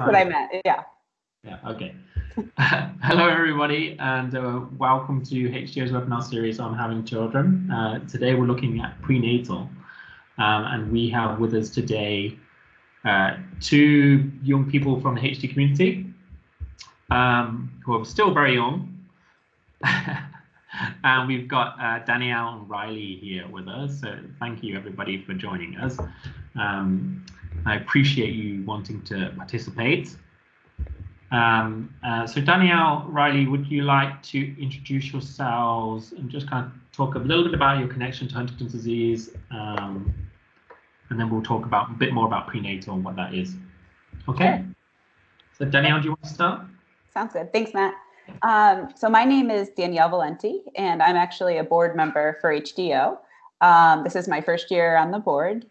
what I meant. Yeah. Yeah. Okay. Hello, everybody, and uh, welcome to HDO's webinar series on having children. Uh, today, we're looking at prenatal, um, and we have with us today uh, two young people from the HD community um, who are still very young. and we've got uh, Danielle and Riley here with us. So thank you everybody for joining us. Um, I appreciate you wanting to participate. Um, uh, so Danielle, Riley, would you like to introduce yourselves and just kind of talk a little bit about your connection to Huntington's disease, um, and then we'll talk about a bit more about prenatal and what that is. Okay. So Danielle, do you want to start? Sounds good. Thanks, Matt. Um, so my name is Danielle Valenti, and I'm actually a board member for HDO. Um, this is my first year on the board.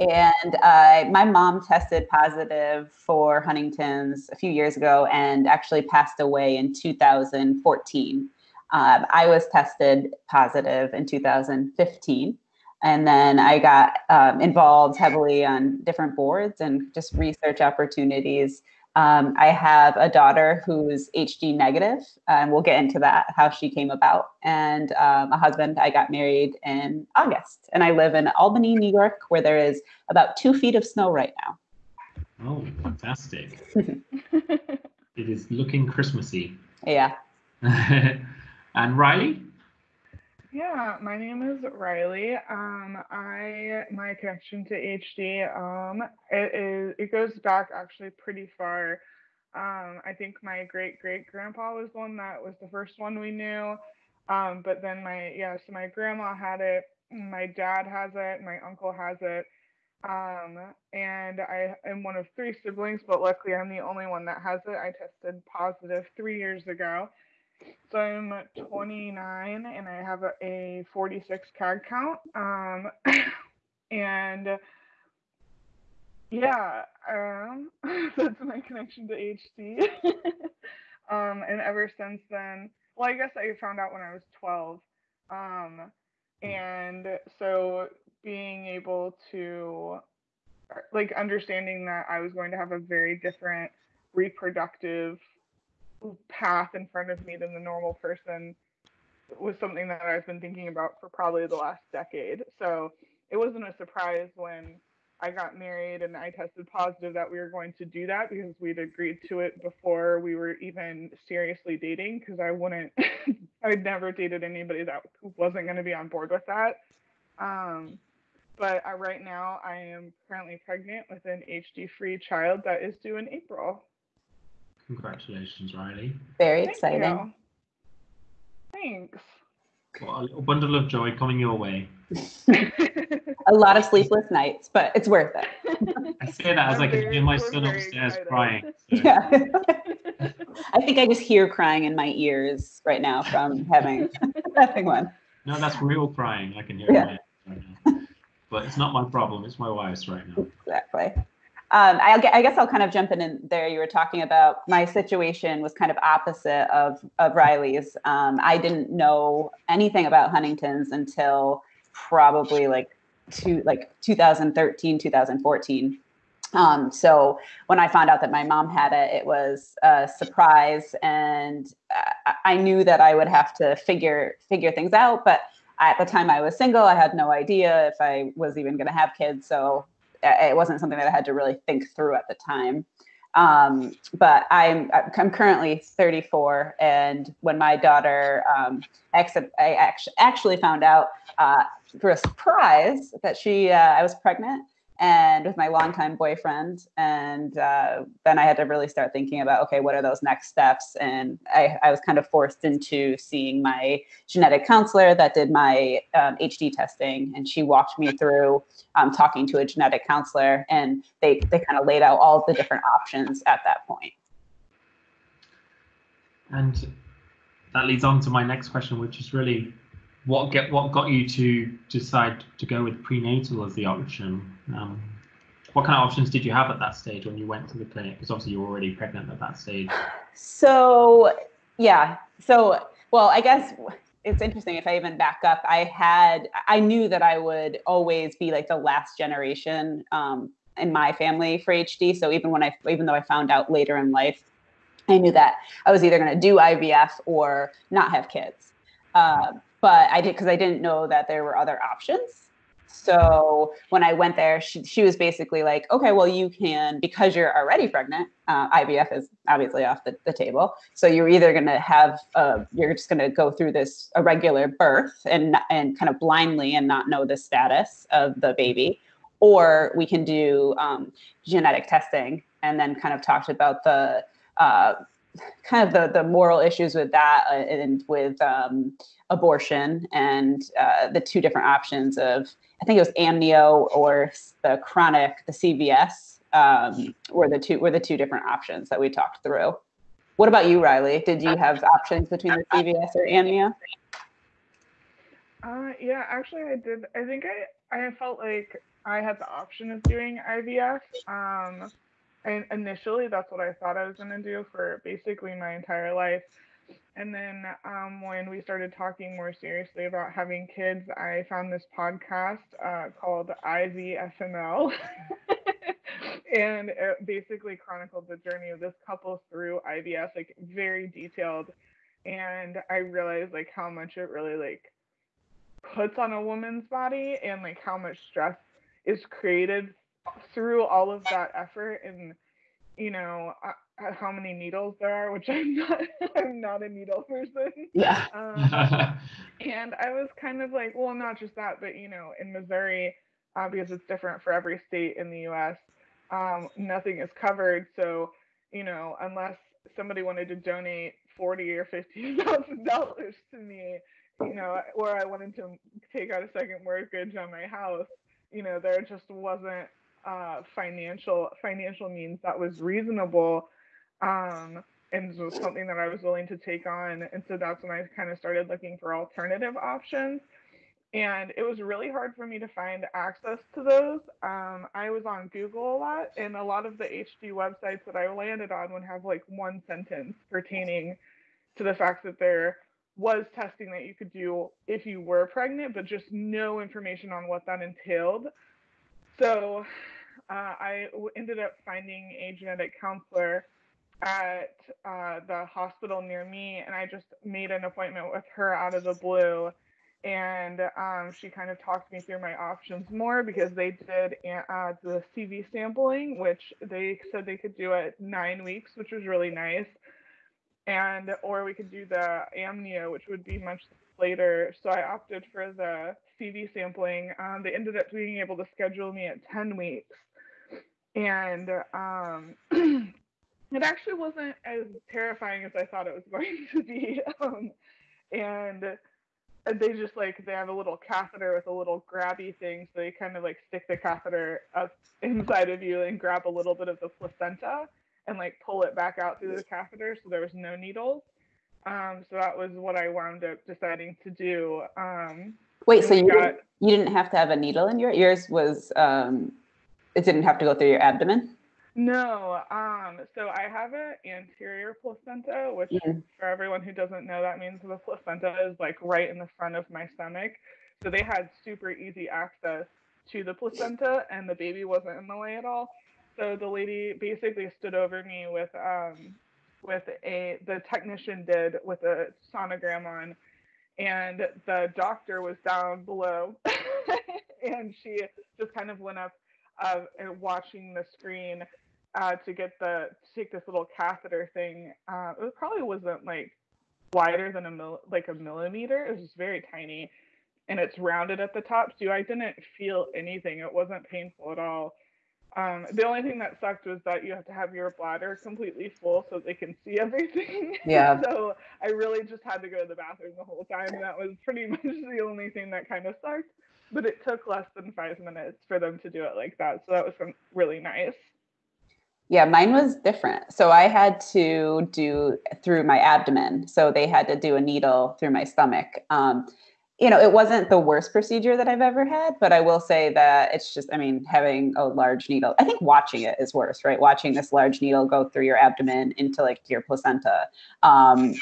And uh, my mom tested positive for Huntington's a few years ago and actually passed away in 2014. Um, I was tested positive in 2015. And then I got um, involved heavily on different boards and just research opportunities um, I have a daughter who's HD negative, and we'll get into that, how she came about, and um, a husband. I got married in August, and I live in Albany, New York, where there is about two feet of snow right now. Oh, fantastic. it is looking Christmassy. Yeah. and Riley? Yeah, my name is Riley. Um, I my connection to HD um, it is it goes back actually pretty far. Um, I think my great great grandpa was the one that was the first one we knew. Um, but then my yeah, so my grandma had it, my dad has it, my uncle has it. Um, and I am one of three siblings, but luckily I'm the only one that has it. I tested positive three years ago. So I'm 29 and I have a, a 46 CAG count. Um, and yeah, um, that's my connection to HD. um, and ever since then, well, I guess I found out when I was 12. Um, and so being able to, like, understanding that I was going to have a very different reproductive path in front of me than the normal person was something that I've been thinking about for probably the last decade. So it wasn't a surprise when I got married and I tested positive that we were going to do that because we'd agreed to it before we were even seriously dating because I wouldn't I'd never dated anybody that wasn't going to be on board with that. Um, but I, right now I am currently pregnant with an HD free child that is due in April. Congratulations, Riley. Very Thank exciting. You. Thanks. Well, a little bundle of joy coming your way. a lot of sleepless nights, but it's worth it. I say that as I can hear my son upstairs excited. crying. So. Yeah. I think I just hear crying in my ears right now from having having one. No, that's real crying. I can hear yeah. it right now. But it's not my problem. It's my wife's right now. Exactly. Um, I, I, guess I'll kind of jump in, in there. You were talking about my situation was kind of opposite of, of Riley's. Um, I didn't know anything about Huntington's until probably like two, like 2013, 2014. Um, so when I found out that my mom had it, it was a surprise, and I knew that I would have to figure figure things out. But at the time I was single, I had no idea if I was even going to have kids. So it wasn't something that I had to really think through at the time. Um, but I'm I'm currently 34, and when my daughter, um, I actually found out uh, for a surprise that she uh, I was pregnant, and with my longtime boyfriend. And uh, then I had to really start thinking about, okay, what are those next steps? And I, I was kind of forced into seeing my genetic counselor that did my um, HD testing. And she walked me through um, talking to a genetic counselor, and they, they kind of laid out all the different options at that point. And that leads on to my next question, which is really what get what got you to decide to go with prenatal as the option? Um, what kind of options did you have at that stage when you went to the clinic? Because obviously you were already pregnant at that stage. So yeah, so well, I guess it's interesting if I even back up. I had I knew that I would always be like the last generation. Um, in my family for HD. So even when I, even though I found out later in life, I knew that I was either going to do IVF or not have kids. Uh, but I did because I didn't know that there were other options. So when I went there, she, she was basically like, okay, well, you can, because you're already pregnant, uh, IVF is obviously off the, the table. So you're either going to have, uh, you're just going to go through this irregular birth and, and kind of blindly and not know the status of the baby, or we can do um, genetic testing and then kind of talked about the, uh, kind of the, the moral issues with that uh, and with um, abortion and uh, the two different options of I think it was amnio or the chorionic, the CVS, um, were the two were the two different options that we talked through. What about you, Riley? Did you have options between the CVS or amnio? Uh, yeah, actually, I did. I think I I felt like I had the option of doing IVF. Um, and initially, that's what I thought I was going to do for basically my entire life. And then um, when we started talking more seriously about having kids, I found this podcast uh, called IVFML. and it basically chronicled the journey of this couple through IVF, like very detailed. And I realized like how much it really like puts on a woman's body and like how much stress is created through all of that effort and you know uh, how many needles there are, which I'm not. I'm not a needle person. Yeah. Um, and I was kind of like, well, not just that, but you know, in Missouri, uh, because it's different for every state in the U.S., um, nothing is covered. So, you know, unless somebody wanted to donate forty or fifty thousand dollars to me, you know, or I wanted to take out a second mortgage on my house, you know, there just wasn't uh, financial financial means that was reasonable um, and was something that I was willing to take on. And so that's when I kind of started looking for alternative options. And it was really hard for me to find access to those. Um, I was on Google a lot, and a lot of the HD websites that I landed on would have like one sentence pertaining to the fact that there was testing that you could do if you were pregnant, but just no information on what that entailed. So uh, I ended up finding a genetic counselor at uh, the hospital near me, and I just made an appointment with her out of the blue. And um, she kind of talked me through my options more because they did uh, the CV sampling, which they said they could do at nine weeks, which was really nice. And or we could do the amnio, which would be much later. So I opted for the CV sampling. Um, they ended up being able to schedule me at 10 weeks. And um, it actually wasn't as terrifying as I thought it was going to be. Um, and they just like they have a little catheter with a little grabby thing, so they kind of like stick the catheter up inside of you and grab a little bit of the placenta and like pull it back out through the catheter, so there was no needles. Um, so that was what I wound up deciding to do. Um, Wait, so you got, didn't, you didn't have to have a needle in your ears? Was um, it didn't have to go through your abdomen? No. Um, so I have an anterior placenta, which mm. for everyone who doesn't know, that means the placenta is like right in the front of my stomach. So they had super easy access to the placenta, and the baby wasn't in the way at all. So the lady basically stood over me with um, with a the technician did with a sonogram on, and the doctor was down below, and she just kind of went up uh, watching the screen uh, to get the to take this little catheter thing. Uh, it probably wasn't like wider than a mil- like a millimeter. It was just very tiny, and it's rounded at the top. So I didn't feel anything. It wasn't painful at all. Um, the only thing that sucked was that you have to have your bladder completely full so they can see everything. Yeah. so I really just had to go to the bathroom the whole time. That was pretty much the only thing that kind of sucked. But it took less than five minutes for them to do it like that. So that was really nice. Yeah, mine was different. So I had to do through my abdomen. So they had to do a needle through my stomach. Um, you know, it wasn't the worst procedure that I've ever had, but I will say that it's just, I mean, having a large needle, I think watching it is worse, right? Watching this large needle go through your abdomen into like your placenta. Um,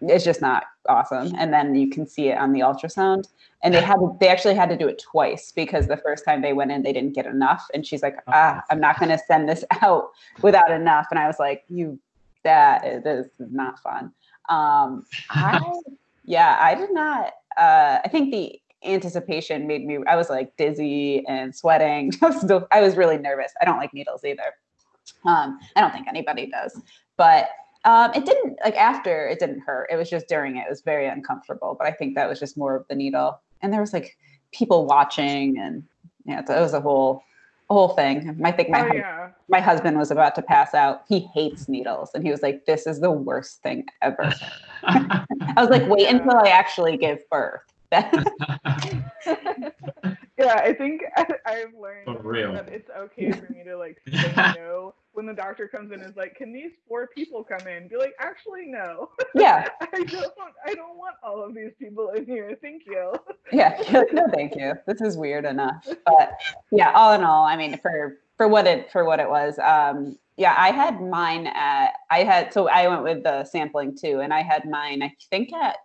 it's just not awesome. And then you can see it on the ultrasound. And they had they actually had to do it twice because the first time they went in, they didn't get enough. And she's like, ah, I'm not going to send this out without enough. And I was like, you, that is, is not fun. Um, I, yeah, I did not. Uh, I think the anticipation made me. I was like dizzy and sweating. I was really nervous. I don't like needles either. Um, I don't think anybody does, but um, it didn't like after it didn't hurt. It was just during it. It was very uncomfortable. But I think that was just more of the needle. And there was like people watching, and yeah, it was a whole a whole thing. I think my Oh yeah. my husband was about to pass out. He hates needles, and he was like, "This is the worst thing ever." I was like, "Wait until I actually give birth." yeah, I think I, I've learned For real. that it's okay for me to like say no when the doctor comes in and is like, "Can these four people come in?" Be like, "Actually, no. yeah, I don't. I don't want all of these people in here. Thank you." yeah. No, thank you. This is weird enough. But yeah, all in all, I mean, for for what it for what it was, um, yeah, I had mine at I had so I went with the sampling too, and I had mine. I think at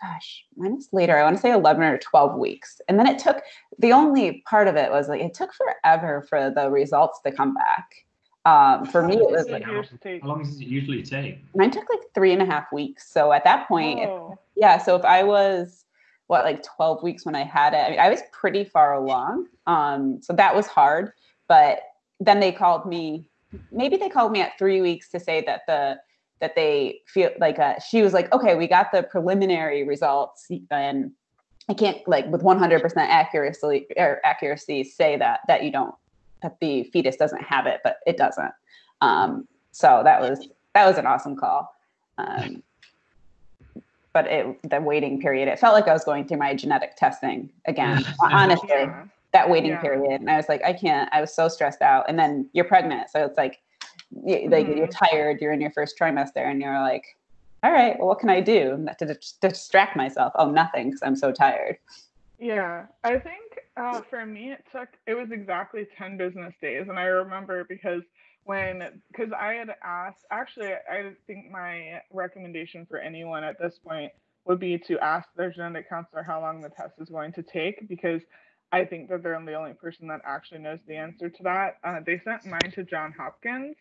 gosh, mine was later. I want to say 11 or 12 weeks. And then it took, the only part of it was like, it took forever for the results to come back. Um, for me, it was like, how, how long does it usually take? mine took like three and a half weeks. So at that point, if- Oh. yeah. So if I was, what, like 12 weeks when I had it, I, mean, I was pretty far along. Um, so that was hard. But then they called me, maybe they called me at three weeks to say that the, that they feel like uh, she was like, okay, we got the preliminary results, and I can't like with 100% accuracy or accuracy say that that you don't that the fetus doesn't have it, but it doesn't. Um, so that was that was an awesome call. Um, but it the waiting period, it felt like I was going through my genetic testing again. Honestly. That waiting Yeah. period, and I was like, I can't. I was so stressed out. And then you're pregnant, so it's like, y- like you're Mhm. tired. You're in your first trimester, and you're like, all right, well, what can I do to distract myself? Oh, nothing, because I'm so tired. Yeah, I think uh, for me it took it was exactly ten business days, and I remember because when because I had asked actually I think my recommendation for anyone at this point would be to ask their genetic counselor how long the test is going to take because I think that they're the only person that actually knows the answer to that. Uh, they sent mine to John Hopkins,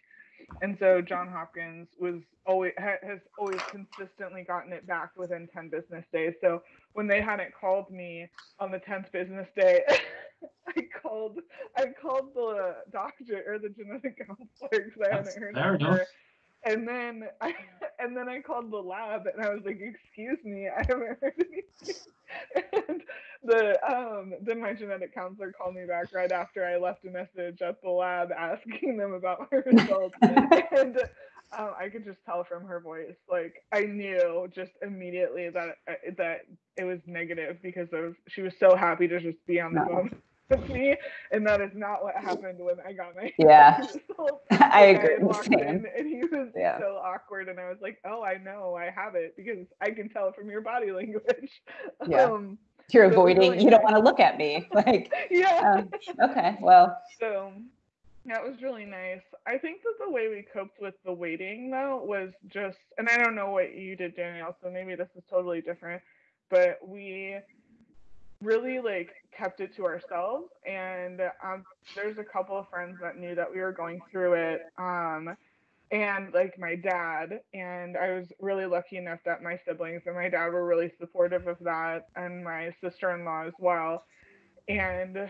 and so John Hopkins was always ha- has always consistently gotten it back within 10 business days. So when they hadn't called me on the 10th business day, I called I called the doctor or the genetic counselor because I hadn't heard fair from her. And then I and then I called the lab and I was like, "Excuse me, I haven't heard anything." And the um then my genetic counselor called me back right after I left a message at the lab asking them about my results, and um, I could just tell from her voice, like I knew just immediately that uh, that it was negative because of she was so happy to just be on the No. phone with me, and that is not what happened when I got my Yeah. I agree. had walked Same. in and he Yeah. so awkward, and I was like, "Oh, I know, I have it because I can tell from your body language." Yeah. Um, You're avoiding. really You don't want to look at me. Like, yeah. um, okay, well, So that was really nice. I think that the way we coped with the waiting though was just, and I don't know what you did, Danielle, so maybe this is totally different, but we really like kept it to ourselves. And um, there's a couple of friends that knew that we were going through it. Um, and like my dad, and I was really lucky enough that my siblings and my dad were really supportive of that, and my sister in law as well. And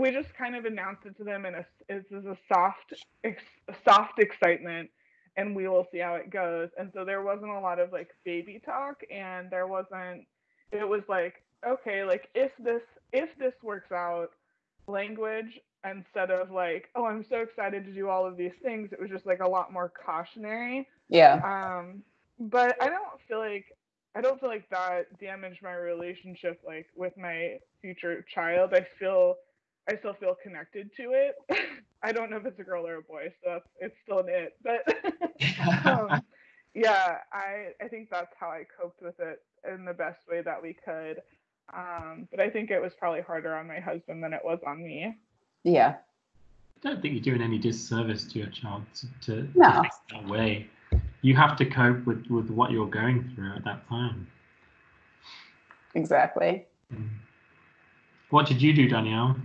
we just kind of announced it to them in a this is a soft ex, soft excitement and we will see how it goes and so there wasn't a lot of like baby talk and there wasn't it was like okay like if this if this works out language instead of like oh i'm so excited to do all of these things it was just like a lot more cautionary. Yeah, um but i don't feel like i don't feel like that damaged my relationship like with my future child. I feel i still feel connected to it. I don't know if it's a girl or a boy so it's still an it but um, yeah i i think that's how i coped with it in the best way that we could. Um but i think it was probably harder on my husband than it was on me yeah. I don't think you're doing any disservice to your child to, to No. act that way. you have to cope with with what you're going through at that time. Exactly. Mm. What did you do, Danielle?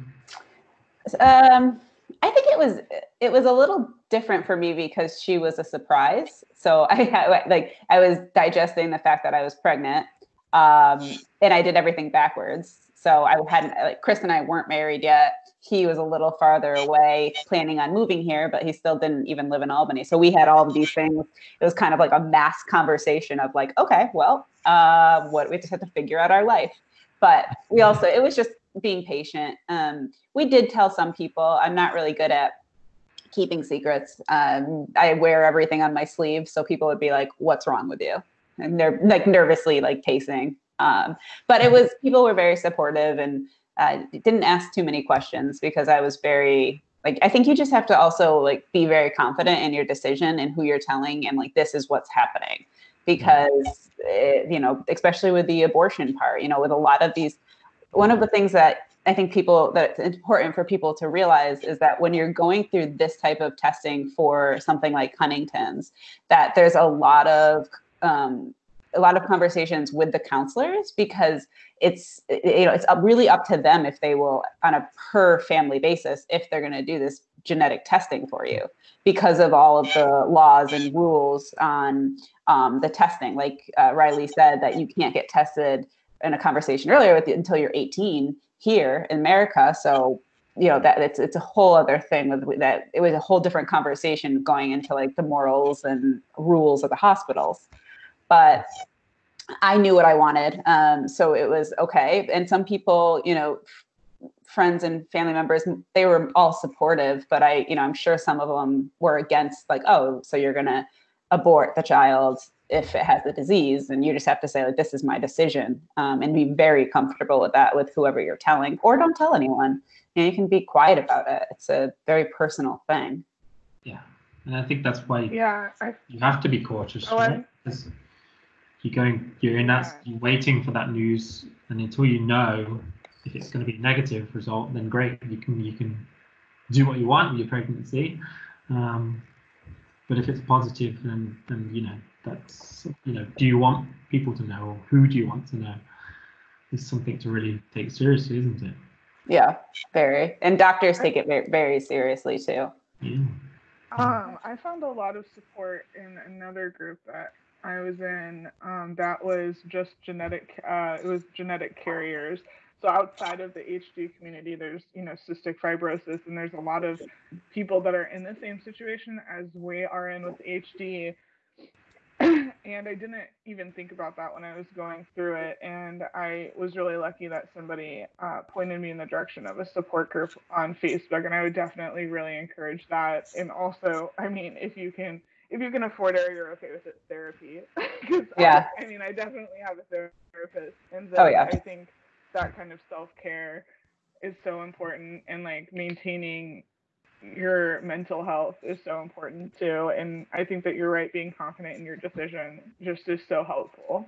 Um, I think it was it was a little different for me because she was a surprise. So I had like I was digesting the fact that I was pregnant, um, and I did everything backwards. So I hadn't like Chris and I weren't married yet. He was a little farther away, planning on moving here, but he still didn't even live in Albany. So we had all of these things. It was kind of like a mass conversation of like, okay, well, uh, what we just have to figure out our life. But we also it was just being patient. Um, we did tell some people. I'm not really good at keeping secrets. Um, I wear everything on my sleeve, so people would be like, "What's wrong with you?" And they're like nervously like pacing. Um, but it was people were very supportive and uh, didn't ask too many questions because I was very like I think you just have to also like be very confident in your decision and who you're telling and like this is what's happening. Because it, you know especially with the abortion part you know with a lot of these one of the things that I think people that it's important for people to realize is that when you're going through this type of testing for something like Huntington's, that there's a lot of um, a lot of conversations with the counselors because it's you know it's really up to them if they will on a per family basis if they're going to do this genetic testing for you because of all of the laws and rules on um, the testing like uh, riley said that you can't get tested in a conversation earlier with you until you're 18 here in America. So you know that it's it's a whole other thing with that. It was a whole different conversation going into like the morals and rules of the hospitals. But I knew what I wanted, um, so it was okay. And some people, you know, friends and family members, they were all supportive. But I, you know, I'm sure some of them were against, like, oh, so you're gonna abort the child if it has the disease and you just have to say like this is my decision um, and be very comfortable with that with whoever you're telling or don't tell anyone you, know, you can be quiet about it it's a very personal thing yeah and i think that's why yeah I, you have to be cautious oh, right? Because you're going you're in that you're waiting for that news and until you know if it's going to be a negative result then great you can you can do what you want with your pregnancy. Um, but if it's positive then then you know that's you know do you want people to know or who do you want to know? Is something to really take seriously isn't it? Yeah very. And doctors take it very, very seriously too. Yeah. um i found a lot of support in another group that i was in um, that was just genetic uh, it was genetic carriers so outside of the HD community, there's you know cystic fibrosis, and there's a lot of people that are in the same situation as we are in with HD, and I didn't even think about that when I was going through it. And I was really lucky that somebody uh, pointed me in the direction of a support group on Facebook, and I would definitely really encourage that. And also, I mean, if you can, if you can afford it, or you're okay with it, therapy. yeah. I, I, mean, I definitely have a therapist, and so oh, yeah. I think that kind of self care is so important, and like maintaining your mental health is so important too. And I think that you're right, being confident in your decision just is so helpful.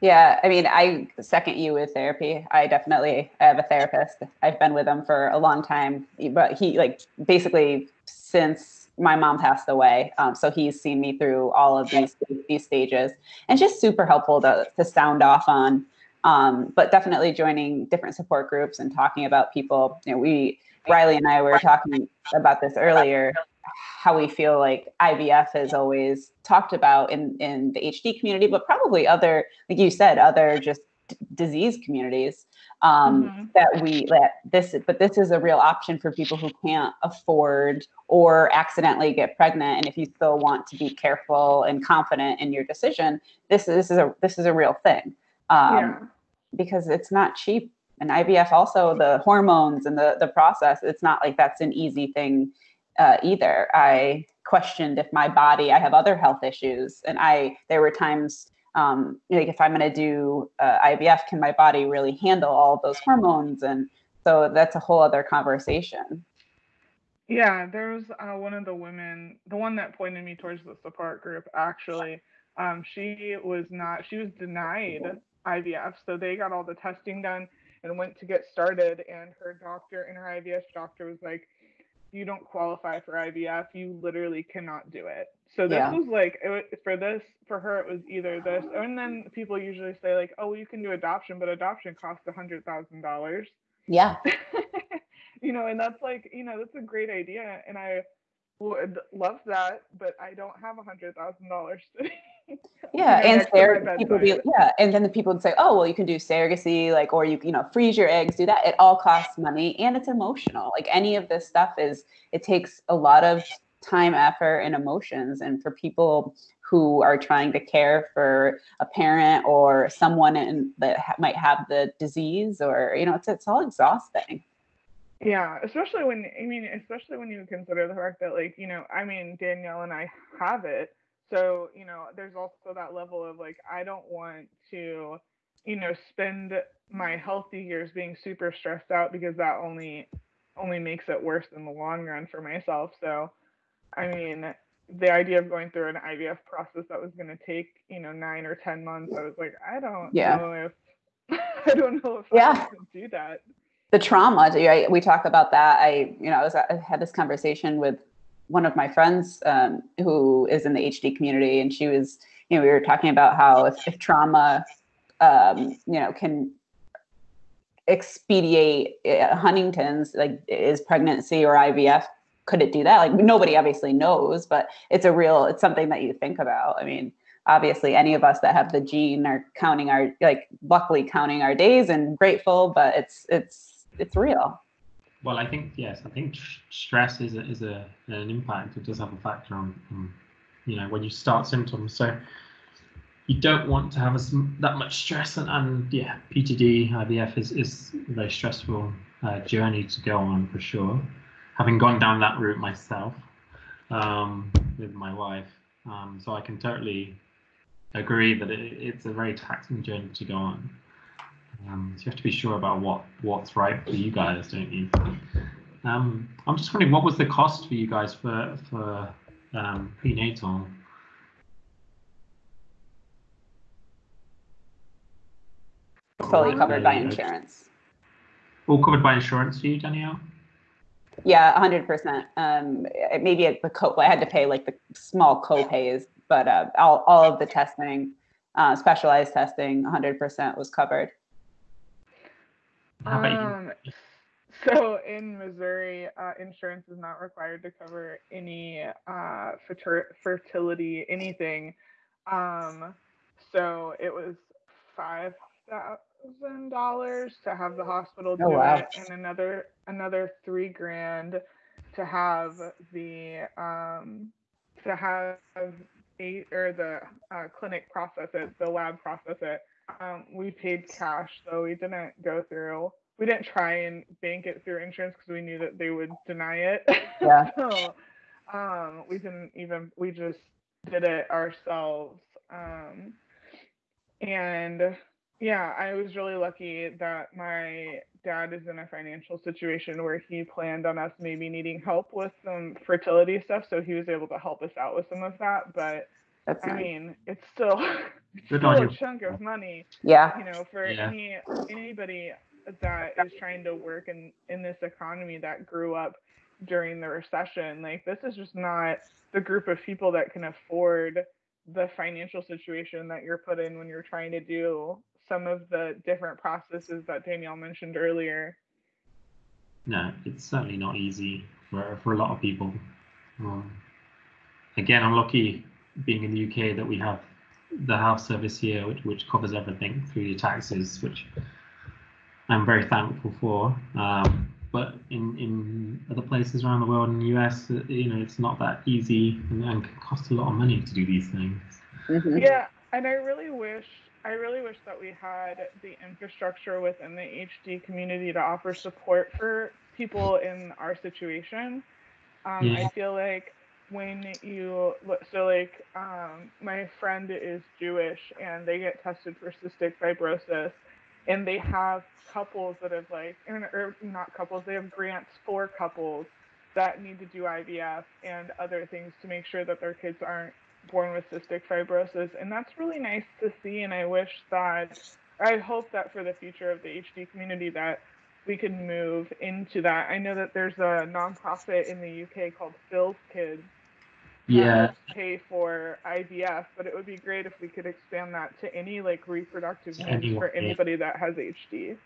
Yeah, I mean, I second you with therapy. I definitely I have a therapist. I've been with him for a long time, but he like basically since my mom passed away. Um, so he's seen me through all of these these stages, and just super helpful to to sound off on. Um, but definitely joining different support groups and talking about people. You know, we Riley and I were talking about this earlier, how we feel like IVF is always talked about in, in the HD community, but probably other, like you said, other just d- disease communities. Um, mm-hmm. That we that this, but this is a real option for people who can't afford or accidentally get pregnant. And if you still want to be careful and confident in your decision, this this is a this is a real thing. Um, yeah. Because it's not cheap and IVF also the hormones and the the process. It's not like that's an easy thing uh, either. I questioned if my body. I have other health issues, and I there were times um, like if I'm going to do uh, IVF, can my body really handle all those hormones? And so that's a whole other conversation. Yeah, there was uh, one of the women, the one that pointed me towards the support group. Actually, um, she was not. She was denied IVF, so they got all the testing done and went to get started and her doctor and her IVF doctor was like you don't qualify for IVF, you literally cannot do it. So this Yeah. was like it, for this for her it was either this and then people usually say like oh well, you can do adoption but adoption costs a hundred thousand dollars Yeah. you know and that's like you know that's a great idea and I would love that but I don't have a hundred thousand dollars Yeah, and next to surrog- people be, yeah, and then the people would say, "Oh, well, you can do surrogacy, like, or you, you know, freeze your eggs, do that." It all costs money, and it's emotional. Like any of this stuff is, it takes a lot of time, effort, and emotions. And for people who are trying to care for a parent or someone in, that ha- might have the disease, or you know, it's it's all exhausting. Yeah, especially when I mean, especially when you consider the fact that like, you know, I mean, Danielle and I have it. So, you know, there's also that level of like I don't want to, you know, spend my healthy years being super stressed out because that only only makes it worse in the long run for myself. So, I mean, the idea of going through an IVF process that was going to take, you know, 9 or 10 months, I was like, I don't Yeah. know if I don't know if Yeah. I can do that. the trauma right we talk about that i you know i was i had this conversation with one of my friends um, who is in the hd community and she was you know we were talking about how if, if trauma um, you know can expedite uh, huntington's like is pregnancy or ivf could it do that like nobody obviously knows but it's a real it's something that you think about i mean obviously any of us that have the gene are counting our like luckily counting our days and grateful but it's it's it's real Well, I think yes, I think stress is a, is a an impact. It does have a factor on, on you know when you start symptoms. So you don't want to have as that much stress, and, and yeah, PGD IVF is is a very stressful uh, journey to go on for sure. Having gone down that route myself um, with my wife, um, so I can totally agree that it, it's a very taxing journey to go on. Um, so you have to be sure about what what's right for you guys, don't you? Um, I'm just wondering, what was the cost for you guys for for um, prenatal? fully covered by insurance All covered by insurance for you, Danielle? Yeah 100% um maybe at the co i had to pay like the small co-pays but uh, all, all of the testing uh, specialized testing 100% was covered How about you? Um, so in Missouri, uh, insurance is not required to cover any uh, fertir- fertility, anything. Um, so it was five thousand dollars to have the hospital do Oh, wow. it, and another another three grand to have the um, to have eight or the uh, clinic process it, the lab process it. Um, we paid cash, so we didn't go through. We didn't try and bank it through insurance because we knew that they would deny it. Yeah. so um, we didn't even. We just did it ourselves. Um, and yeah, I was really lucky that my dad is in a financial situation where he planned on us maybe needing help with some fertility stuff, so he was able to help us out with some of that. But that's I nice. mean, it's still, it's still a chunk of money, yeah you know, for Yeah. any anybody that is trying to work in in this economy that grew up during the recession. Like this is just not the group of people that can afford the financial situation that you're put in when you're trying to do some of the different processes that Danielle mentioned earlier. No, it's certainly not easy for, for a lot of people. Um, again, I'm lucky being in the UK that we have the health service here, which, which covers everything through your taxes, which I'm very thankful for. Um, but in, in other places around the world, in the US, uh, you know, it's not that easy and, and can cost a lot of money to do these things. Mhm. Yeah, and I really wish I really wish that we had the infrastructure within the HD community to offer support for people in our situation. Um, Yeah. I feel like when you so like um, my friend is Jewish and they get tested for cystic fibrosis, and they have couples that have like, or or not couples, they have grants for couples that need to do IVF and other things to make sure that their kids aren't born with cystic fibrosis and that's really nice to see and i wish that i hope that for the future of the hd community that we could move into that. I know that there's a nonprofit in the UK called Phil's Kids. Yeah, Pay for IVF, but it would be great if we could expand that to any like reproductive needs Anyone, for yeah. anybody that has HD.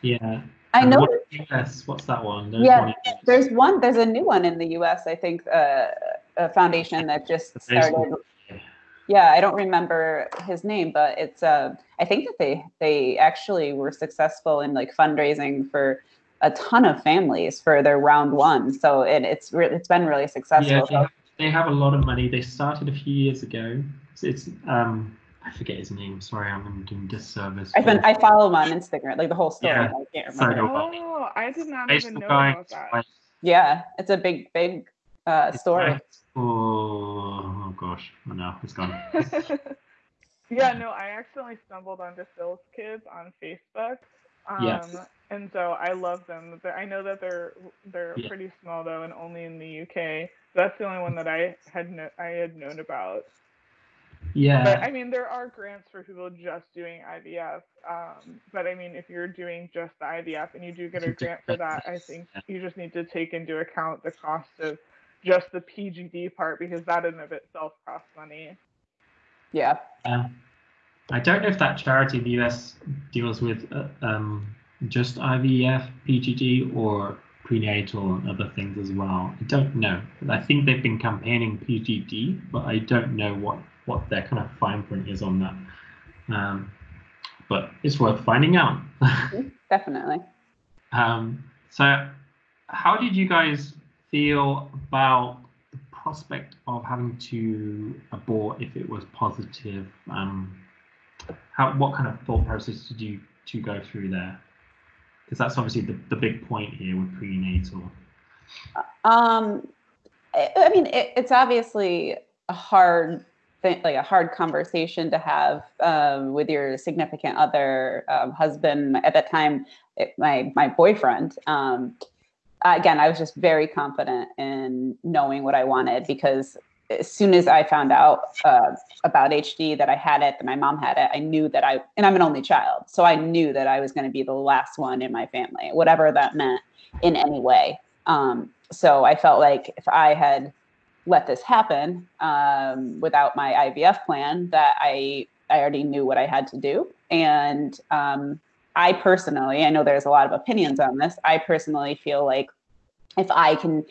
yeah. I And know what- Yes, what's that one? There's Yeah, one there's one, there's a new one in the US, I think, uh, a foundation that just started. Yeah, I don't remember his name, but it's, uh, I think that they, they actually were successful in like fundraising for a ton of families for their round one. So it, it's, re- it's been really Yeah, successful. they have, they have a lot of money. They started a few years ago. It's, it's um, I forget his name. Sorry, I'm doing disservice. I've been, I follow him on Instagram, like the whole story. Yeah, I can't remember. do Oh, I did not even know about that. Yeah, it's a big, big uh, story. like- Oh, oh gosh, oh no, it's gone. yeah, no, I accidentally stumbled onto Phil's Kids on Facebook. Um, Yes. And so I love them. I know that they're they're Yeah. pretty small though, and only in the UK. That's the only one that I had kno- I had known about. Yeah. But I mean, there are grants for people just doing IVF. Um, but I mean, if you're doing just the IVF and you do get a grant for that, I think you just need to take into account the cost of just the PGD part because that in of itself costs money. Yeah. uh, I don't know if that charity in the US deals with uh, um, just IVF, PGD, or prenatal and other things as well. I don't know. I think they've been campaigning PGD, but I don't know what what their kind of fine print is on that. Um, but it's worth finding out. Definitely. Um, so, how did you guys feel about the prospect of having to abort if it was positive? Um, how, what kind of thought process did you to go through there? Because that's obviously the, the big point here with prenatal. Um, I, mean, it, it's obviously a hard thing, like a hard conversation to have um, with your significant other, um, husband. At that time, it, my my boyfriend. Um, again, I was just very confident in knowing what I wanted because as soon as I found out uh, about HD that I had it, that my mom had it, I knew that I, and I'm an only child, so I knew that I was going to be the last one in my family, whatever that meant in any way. Um, so I felt like if I had let this happen um, without my IVF plan, that I I already knew what I had to do, and um, I personally, I know there's a lot of opinions on this. I personally feel like if I can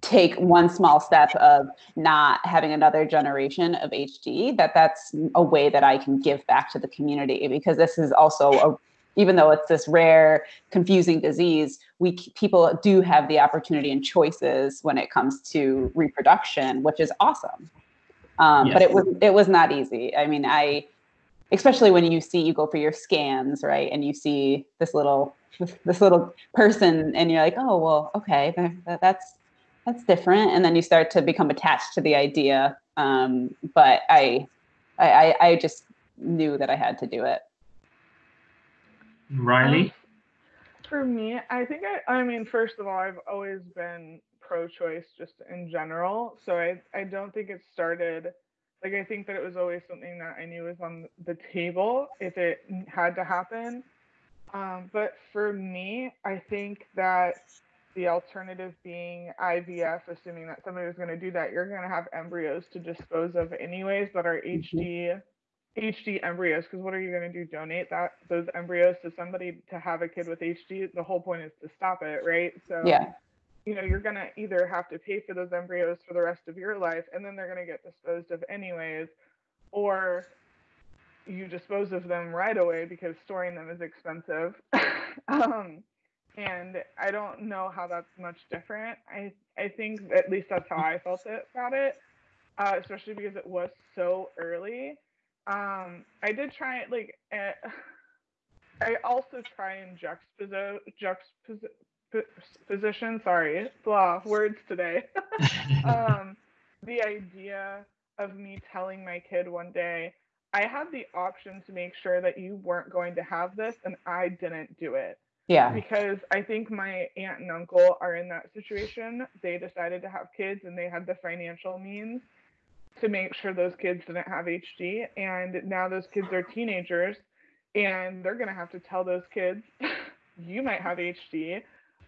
take one small step of not having another generation of HD, that that's a way that I can give back to the community because this is also a even though it's this rare confusing disease we people do have the opportunity and choices when it comes to reproduction which is awesome um, but it was it was not easy i mean i especially when you see you go for your scans right and you see this little this, this little person and you're like oh well okay that's that's different and then you start to become attached to the idea um, but I, I i i just knew that i had to do it Riley? Um, For me, I think I, I mean, first of all, I've always been pro-choice just in general. So I, I don't think it started, like, I think that it was always something that I knew was on the table if it had to happen. Um, but for me, I think that the alternative being IVF, assuming that somebody was going to do that, you're going to have embryos to dispose of anyways that are HD HD embryos. Because what are you going to do? Donate that those embryos to somebody to have a kid with HD the whole point is to stop it right? So yeah you know you're going to either have to pay for those embryos for the rest of your life and then they're going to get disposed of anyways or you dispose of them right away because storing them is expensive. Um, and i don't know how that's much different. I i think at least that's how i felt it, about it uh, especially because it was so early. Um i did try it like uh, i also try and juxtapose juxtapose position sorry blah words today um the idea of me telling my kid one day i had the option to make sure that you weren't going to have this and i didn't do it yeah because I think my aunt and uncle are in that situation. They decided to have kids and they had the financial means to make sure those kids didn't have HD. And now those kids are teenagers and they're going to have to tell those kids you might have HD.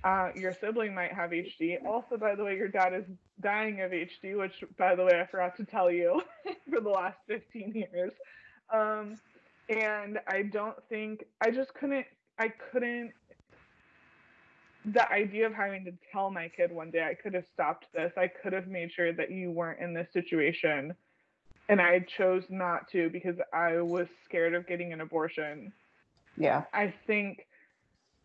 Uh, your sibling might have HD. Also, by the way, your dad is dying of HD, which, by the way, I forgot to tell you for the last 15 years. Um, and I don't think I just couldn't. I couldn't. The idea of having to tell my kid one day I could have stopped this. I could have made sure that you weren't in this situation, and I chose not to because I was scared of getting an abortion. Yeah. I think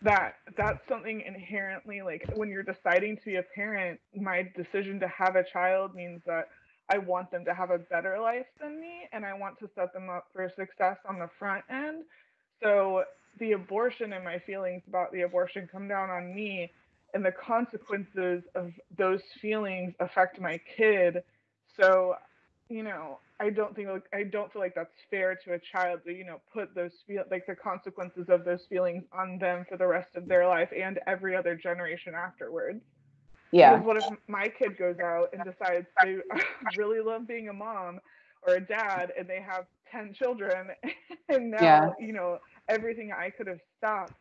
that that's something inherently like when you're deciding to be a parent, my decision to have a child means that I want them to have a better life than me and I want to set them up for success on the front end. So the abortion and my feelings about the abortion come down on me and the consequences of those feelings affect my kid. So, you know, I don't think like I don't feel like that's fair to a child to, you know, put those feel like the consequences of those feelings on them for the rest of their life and every other generation afterwards. Yeah. Because what if my kid goes out and decides they really love being a mom or a dad and they have 10 children and now, Yeah. you know, everything I could have stopped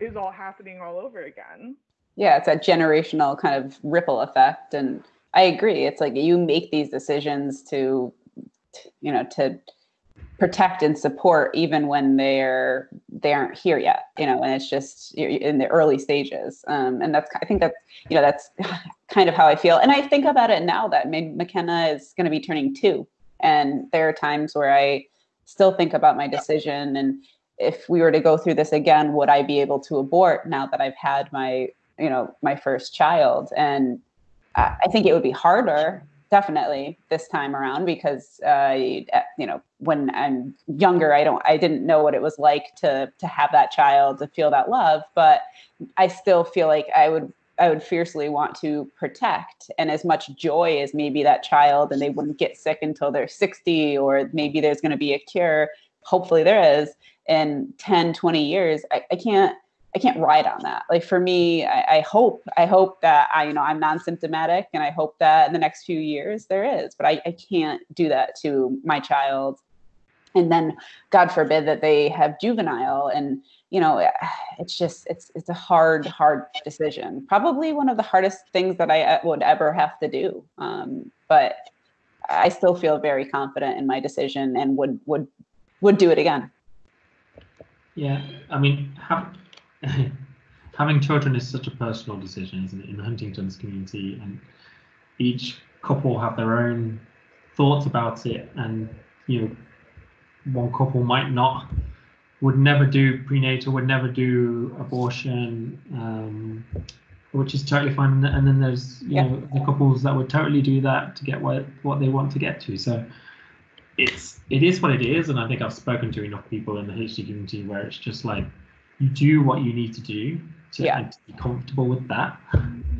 is all happening all over again. yeah it's that generational kind of ripple effect and i agree it's like you make these decisions to you know to protect and support even when they're they aren't here yet you know and it's just in the early stages. Um, and that's i think that's you know that's kind of how i feel. And i think about it now that mckenna is going to be turning two. And there are times where i still think about my decision and if we were to go through this again would i be able to abort now that i've had my you know my first child? And i I think it would be harder definitely this time around because uh, you know when i'm younger i don't i didn't know what it was like to to have that child to feel that love but i still feel like i would i would fiercely want to protect. And as much joy as maybe that child and they wouldn't get sick until they're 60 or maybe there's going to be a cure hopefully there is in 10 20 years I, I can't I can't ride on that. Like for me, I, I, hope I hope that I you know I'm non-symptomatic, and I hope that in the next few years there is. But I, I can't do that to my child, and then God forbid that they have juvenile, and you know it's just it's it's a hard hard decision. Probably one of the hardest things that I would ever have to do. Um, but I still feel very confident in my decision and would would would do it again. Yeah, I mean, have, having children is such a personal decision, isn't it, in Huntington's community, and each couple have their own thoughts about it, and you know, one couple might not, would never do prenatal, would never do abortion, um, which is totally fine, and then there's you Yeah. know the couples that would totally do that to get what what they want to get to. So it's it is what it is, and I think I've spoken to enough people in the HD community where it's just like you do what you need to do to, Yeah. and to be comfortable with that,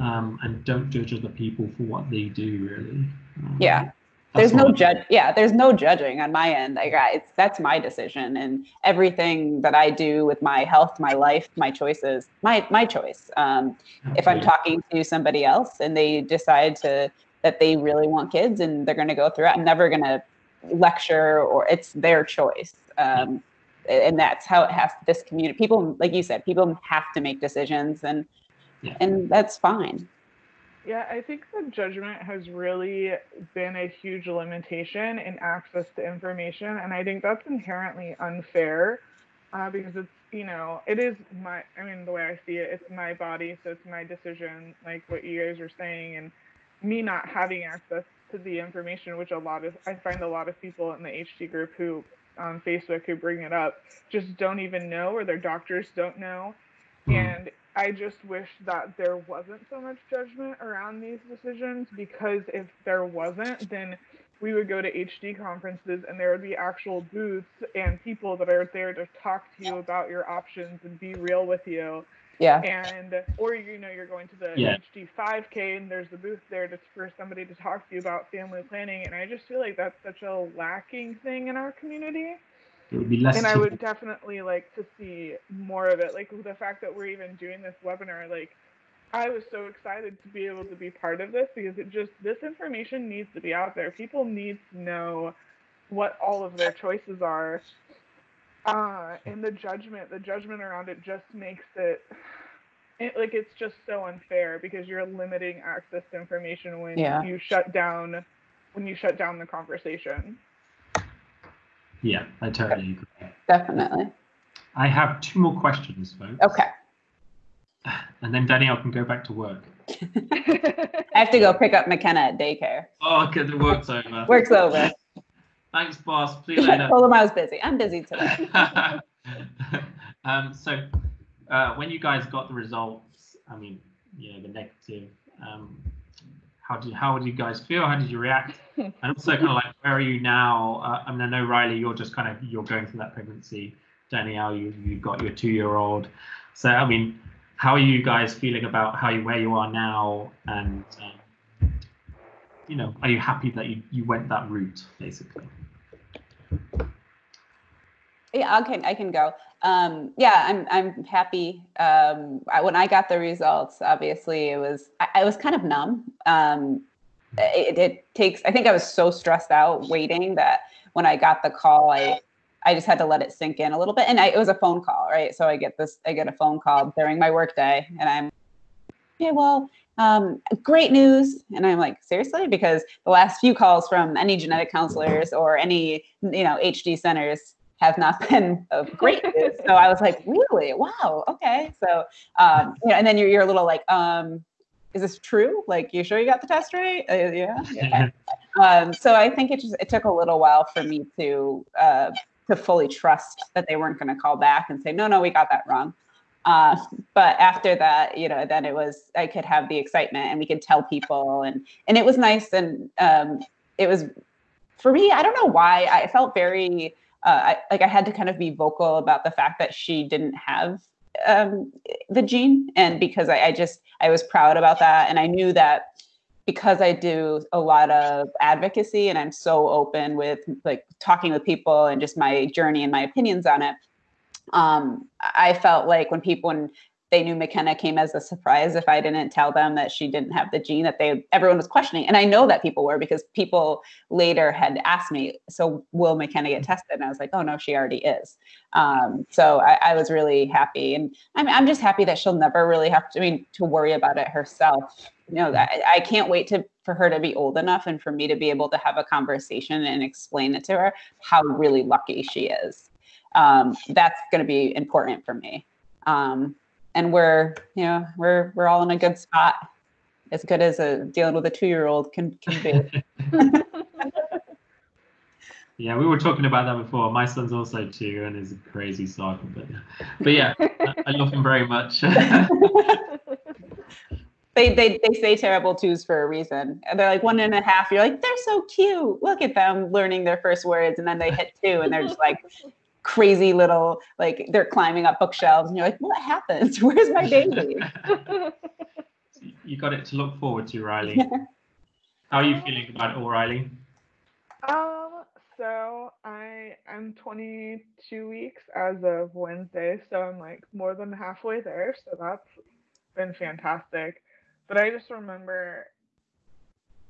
um, and don't judge other people for what they do. Really. Um, Yeah. there's no judge yeah there's no judging on my end like I, it's that's my decision and everything that i do with my health my life my choices my my choice um, if i'm talking to somebody else and they decide to that they really want kids and they're going to go through it i'm never going to lecture or it's their choice um, and that's how it has this community people like you said people have to make decisions and Yeah. and that's fine Yeah, I think the judgment has really been a huge limitation in access to information, and I think that's inherently unfair uh, because it's you know it is my I mean the way I see it, it's my body, so it's my decision, like what you guys are saying, and me not having access to the information, which a lot of I find a lot of people in the HD group who on Facebook who bring it up just don't even know or their doctors don't know Hmm. and I just wish that there wasn't so much judgment around these decisions because if there wasn't, then we would go to HD conferences and there would be actual booths and people that are there to talk to you about your options and be real with you. Yeah And or you know you're going to the Yeah. HD 5K and there's a booth there just for somebody to talk to you about family planning. And I just feel like that's such a lacking thing in our community It would be less. and I typical- would definitely like to see more of it. Like the fact that we're even doing this webinar, like I was so excited to be able to be part of this because it just this information needs to be out there. People need to know what all of their choices are. Uh, and the judgment, the judgment around it just makes it, it like it's just so unfair because you're limiting access to information when Yeah. you shut down when you shut down the conversation. Yeah, I totally agree. Definitely. I have two more questions, folks. Okay. And then Danielle can go back to work. I have to go pick up McKenna at daycare. Oh, okay, the work's over. Work's over. Thanks, boss. See you later. I was busy. I'm busy today. um, so, uh, when you guys got the results, I mean, you know, the negative, um, how did how did you guys feel? How did you react? And also, kind of like, where are you now? Uh, I mean, I know Riley, you're just kind of you're going through that pregnancy. Danielle, you you've got your two-year-old. So, I mean, how are you guys feeling about how you where you are now? And um, you know, are you happy that you you went that route, basically? Yeah, okay, I can go. Um, yeah, I'm I'm happy. Um, I, when I got the results, obviously it was I, I was kind of numb. Um, it, it takes. I think I was so stressed out waiting that when I got the call, I I just had to let it sink in a little bit. And I, it was a phone call, right? So I get this. I get a phone call during my workday, and I'm yeah, well, um, great news. And I'm like, seriously? Because the last few calls from any genetic counselors or any, you know, HD centers have not been of great so I was like, really? Wow. Okay. So, um, you know, and then you're, you're a little like, um, is this true? Like, you sure you got the test right? Uh, yeah. yeah. um, so I think it just, it took a little while for me to, uh, to fully trust that they weren't going to call back and say, no, no, we got that wrong. Uh, but after that, you know, then it was I could have the excitement and we could tell people and and it was nice and um, it was for me. I don't know why I felt very uh, I, like I had to kind of be vocal about the fact that she didn't have um, the gene. And because I, I just I was proud about that. And I knew that because I do a lot of advocacy and I'm so open with like talking with people and just my journey and my opinions on it um, I felt like when people when they knew McKenna came as a surprise if I didn't tell them that she didn't have the gene that they everyone was questioning. And I know that people were because people later had asked me, so will McKenna get tested? And I was like, oh no, she already is. Um, so I, I, was really happy. And I'm, I'm just happy that she'll never really have to, I mean, to worry about it herself. You know, I, I can't wait to for her to be old enough and for me to be able to have a conversation and explain it to her how really lucky she is um, that's going to be important for me. Um, and we're, you know, we're we're all in a good spot, as good as a dealing with a two year old can can be. yeah, we were talking about that before. My son's also two and is a crazy cycle, but but yeah, I, I love him very much. they, they they say terrible twos for a reason. And they're like one and a half. You're like, they're so cute. Look at them learning their first words, and then they hit two, and they're just like crazy little like they're climbing up bookshelves and you're like what happens? Where's my baby? You got it to look forward to riley. How are you feeling about it all riley? Um so i'm 22 weeks as of wednesday so i'm like more than halfway there so that's been fantastic. But i just remember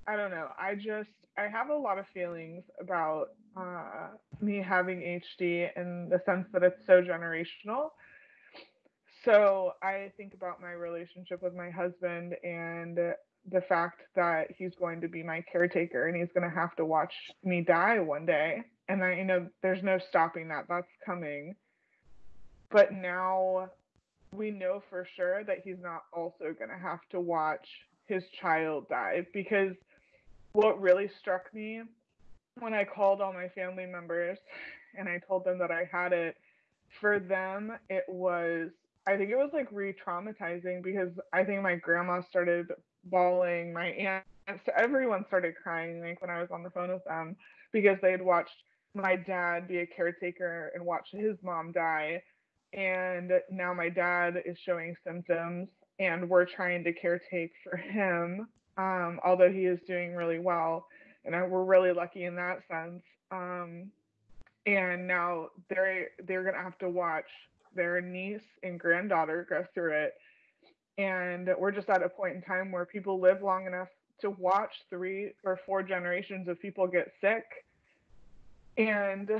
i don't know i just i have a lot of feelings about uh, me having HD in the sense that it's so generational. So I think about my relationship with my husband and the fact that he's going to be my caretaker and he's going to have to watch me die one day. And I, you know, there's no stopping that. That's coming. But now we know for sure that he's not also going to have to watch his child die because what really struck me when I called all my family members and I told them that I had it, for them, it was, I think it was like re traumatizing because I think my grandma started bawling, my aunts, everyone started crying like when I was on the phone with them because they had watched my dad be a caretaker and watch his mom die. And now my dad is showing symptoms and we're trying to caretake for him, um, although he is doing really well and I, we're really lucky in that sense. Um, and now they're they're gonna have to watch their niece and granddaughter go through it, and we're just at a point in time where people live long enough to watch three or four generations of people get sick, and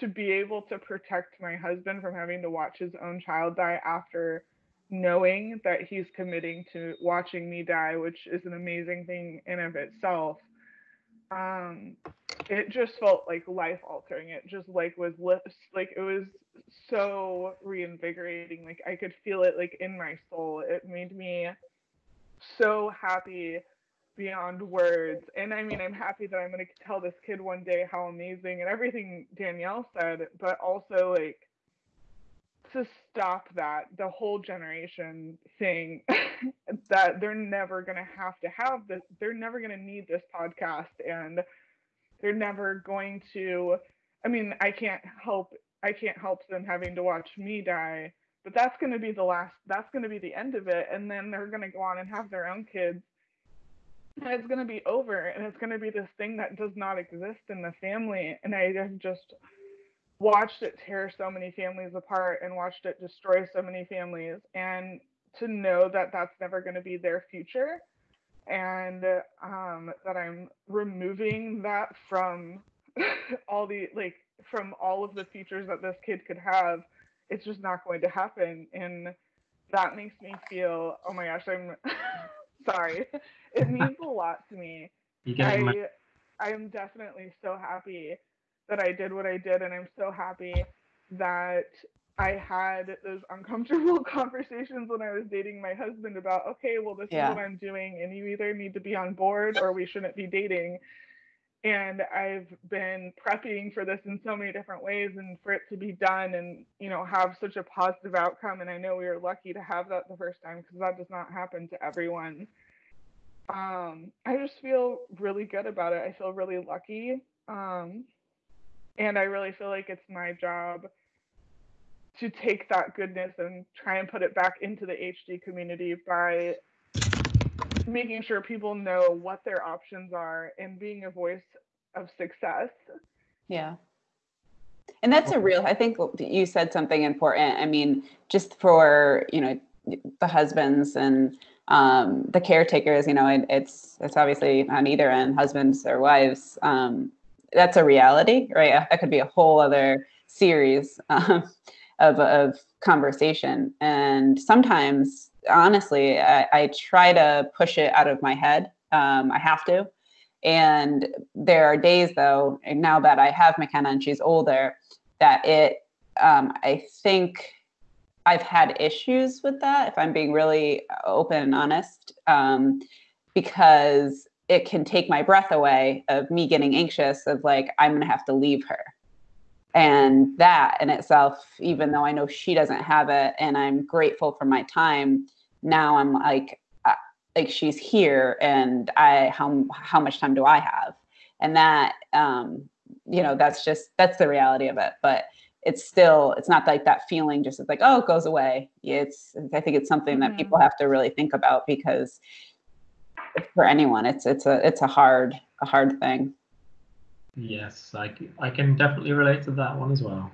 to be able to protect my husband from having to watch his own child die after knowing that he's committing to watching me die, which is an amazing thing in of itself. Um, it just felt like life altering. It just like was like it was so reinvigorating. Like I could feel it like in my soul. It made me so happy beyond words. And I mean, I'm happy that I'm going to tell this kid one day how amazing and everything Danielle said, but also like to stop that the whole generation thing that they're never going to have to have this they're never going to need this podcast and they're never going to i mean i can't help i can't help them having to watch me die but that's going to be the last that's going to be the end of it and then they're going to go on and have their own kids. And it's going to be over and it's going to be this thing that does not exist in the family and i just watched it tear so many families apart and watched it destroy so many families and to know that that's never going to be their future and um, that i'm removing that from all the like from all of the features that this kid could have it's just not going to happen and that makes me feel oh my gosh i'm sorry. It means a lot to me. I i am definitely so happy that I did what I did, and I'm so happy that I had those uncomfortable conversations when I was dating my husband about, okay, well, this yeah. is what I'm doing, and you either need to be on board or we shouldn't be dating. And I've been prepping for this in so many different ways and for it to be done and, you know, have such a positive outcome. And I know we were lucky to have that the first time because that does not happen to everyone. Um, I just feel really good about it. I feel really lucky. Um, and I really feel like it's my job to take that goodness and try and put it back into the HD community by making sure people know what their options are and being a voice of success. Yeah. And that's a real, I think you said something important. I mean, just for, you know, the husbands and um, the caretakers, you know, it, it's, it's obviously on either end, husbands or wives. Um, that's a reality, right? That could be a whole other series um, of, of conversation. And sometimes, honestly, I, I, try to push it out of my head. Um, I have to. And there are days, though, now that I have McKenna and she's older, that it, um, I think I've had issues with that, if I'm being really open and honest, um, because it can take my breath away of me getting anxious of like i'm going to have to leave her. And that in itself even though i know she doesn't have it and i'm grateful for my time now i'm like uh, like she's here and i how how much time do i have? And that um you know that's just that's the reality of it. But it's still it's not like that feeling just like oh it goes away. It's i think it's something mm-hmm. that people have to really think about because for anyone. It's it's a it's a hard a hard thing. Yes, I, I can definitely relate to that one as well.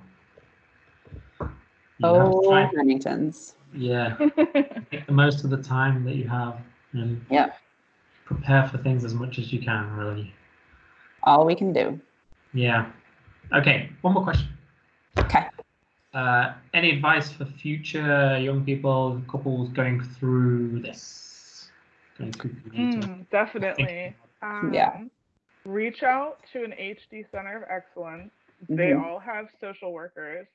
You oh, Huntington's. Yeah, make the most of the time that you have and yeah, prepare for things as much as you can. Really, all we can do. Yeah. Okay, one more question. Okay. Uh, any advice for future young people, couples going through this? Mm, definitely. Um, yeah. Reach out to an HD Center of Excellence. Mm-hmm. They all have social workers.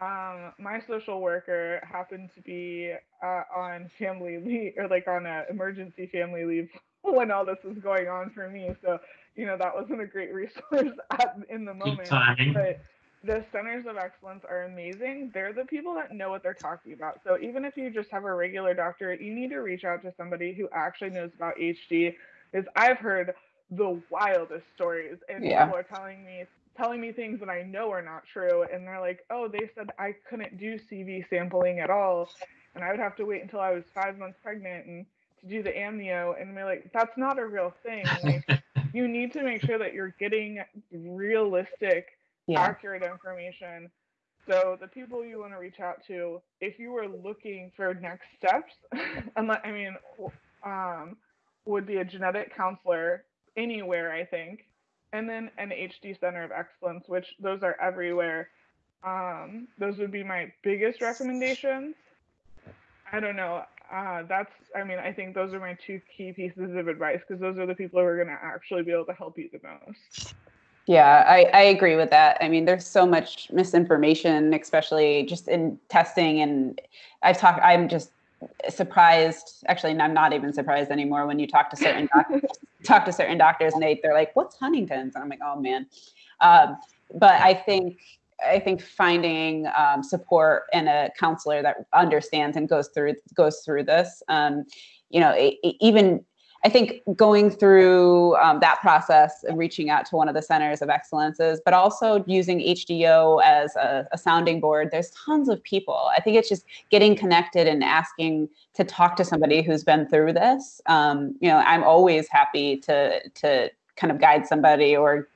Um, my social worker happened to be uh, on family leave or like on an emergency family leave when all this was going on for me. So, you know, that wasn't a great resource at, in the moment. But the centers of excellence are amazing. They're the people that know what they're talking about. So even if you just have a regular doctor, you need to reach out to somebody who actually knows about HD. Because I've heard the wildest stories, and yeah. people are telling me telling me things that I know are not true, and they're like, "Oh, they said I couldn't do CV sampling at all, and I would have to wait until I was five months pregnant and to do the amnio." And we're like, "That's not a real thing. Like, you need to make sure that you're getting realistic." Yeah. accurate information. So the people you want to reach out to, if you were looking for next steps, I mean, um, would be a genetic counselor anywhere, I think. and then an HD Center of Excellence, which those are everywhere. Um, those would be my biggest recommendations. I don't know. Uh, that's, I mean, I think those are my two key pieces of advice because those are the people who are going to actually be able to help you the most. Yeah, I, I agree with that. I mean, there's so much misinformation, especially just in testing. And I've talked, I'm just surprised. Actually, I'm not even surprised anymore when you talk to certain doctors, talk to certain doctors and they, they're like, what's Huntington's? And I'm like, oh man. Um, but I think I think finding um, support and a counselor that understands and goes through goes through this, um, you know, it, it even I think going through um, that process and reaching out to one of the centers of excellences, but also using HDO as a, a, sounding board. There's tons of people. I think it's just getting connected and asking to talk to somebody who's been through this. Um, you know, I'm always happy to to kind of guide somebody or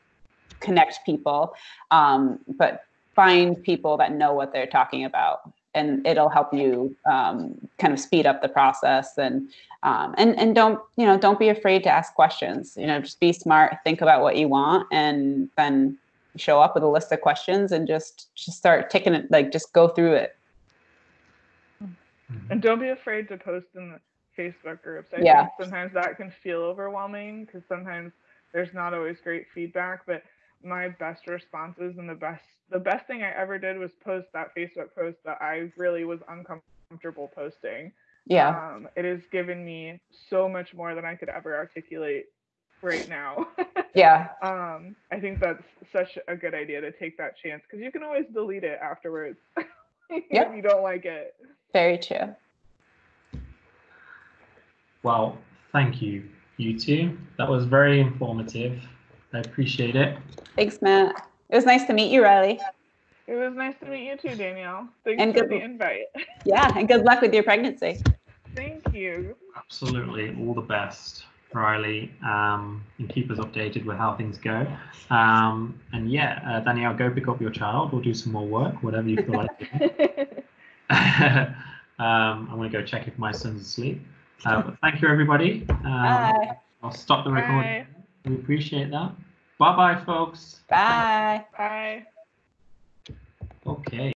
connect people, um, but find people that know what they're talking about and it'll help you um, kind of speed up the process and um, and and don't you know don't be afraid to ask questions you know just be smart think about what you want and then show up with a list of questions and just just start taking it like just go through it mm-hmm. and don't be afraid to post in the facebook groups i yeah. think sometimes that can feel overwhelming because sometimes there's not always great feedback but my best responses and the best the best thing i ever did was post that facebook post that i really was uncomfortable posting yeah. Um, it has given me so much more than I could ever articulate right now. yeah. Um, I think that's such a good idea to take that chance because you can always delete it afterwards if you don't like it. Very true. Well, thank you, you two. That was very informative. I appreciate it. Thanks, Matt. It was nice to meet you, Riley. It was nice to meet you too, Danielle. Thanks and for good, the invite. yeah, and good luck with your pregnancy. Thank you. Absolutely. All the best, Riley. Um, and keep us updated with how things go. Um, and yeah, uh, Danielle, go pick up your child or do some more work, whatever you feel like. um, I'm going to go check if my son's asleep. Uh, thank you, everybody. Um, Bye. I'll stop the recording. Bye. We appreciate that. Bye bye, folks. Bye. Bye. Okay.